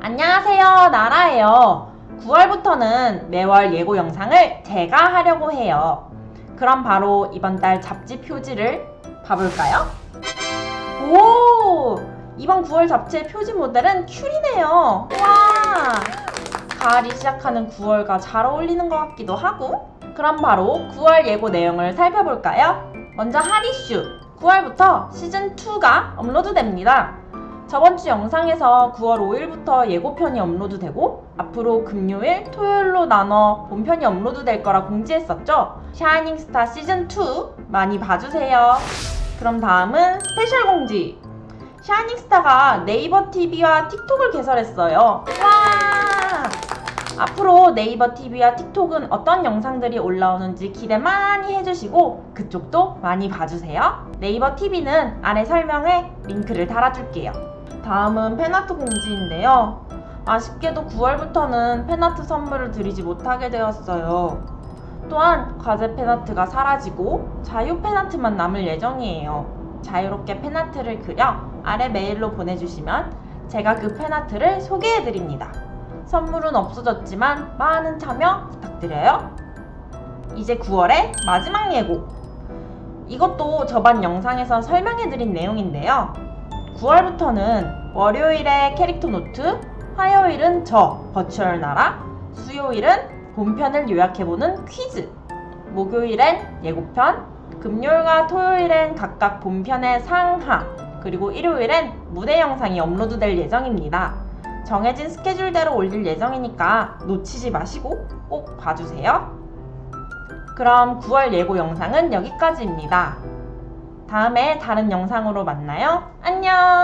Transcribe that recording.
안녕하세요 나라예요. 9월부터는 매월 예고 영상을 제가 하려고 해요. 그럼 바로 이번 달 잡지 표지를 봐볼까요? 오! 이번 9월 잡지의 표지 모델은 큐리네요. 와! 가을이 시작하는 9월과 잘 어울리는 것 같기도 하고 그럼 바로 9월 예고 내용을 살펴볼까요? 먼저 핫이슈. 9월부터 시즌2가 업로드됩니다 저번 주 영상에서 9월 5일부터 예고편이 업로드되고 앞으로 금요일, 토요일로 나눠 본편이 업로드될 거라 공지했었죠? 샤이닝스타 시즌2 많이 봐주세요. 그럼 다음은 special 공지! 샤이닝스타가 네이버 TV와 틱톡을 개설했어요. 와! 앞으로 네이버 TV와 틱톡은 어떤 영상들이 올라오는지 기대 많이 해주시고 그쪽도 많이 봐주세요. 네이버 TV는 아래 설명에 링크를 달아줄게요. 다음은 팬아트 공지인데요. 아쉽게도 9월부터는 팬아트 선물을 드리지 못하게 되었어요. 또한 과제 팬아트가 사라지고 자유 팬아트만 남을 예정이에요. 자유롭게 팬아트를 그려 아래 메일로 보내주시면 제가 그 팬아트를 소개해드립니다. 선물은 없어졌지만 많은 참여 부탁드려요. 이제 9월의 마지막 예고. 이것도 저번 영상에서 설명해드린 내용인데요. 9월부터는 월요일에 캐릭터 노트, 화요일은 저 virtual 나라, 수요일은 본편을 요약해보는 퀴즈, 목요일엔 예고편, 금요일과 토요일엔 각각 본편의 상하, 그리고 일요일엔 무대 영상이 업로드될 예정입니다. 정해진 스케줄대로 올릴 예정이니까 놓치지 마시고 꼭 봐주세요. 그럼 9월 예고 영상은 여기까지입니다. 다음에 다른 영상으로 만나요. 안녕!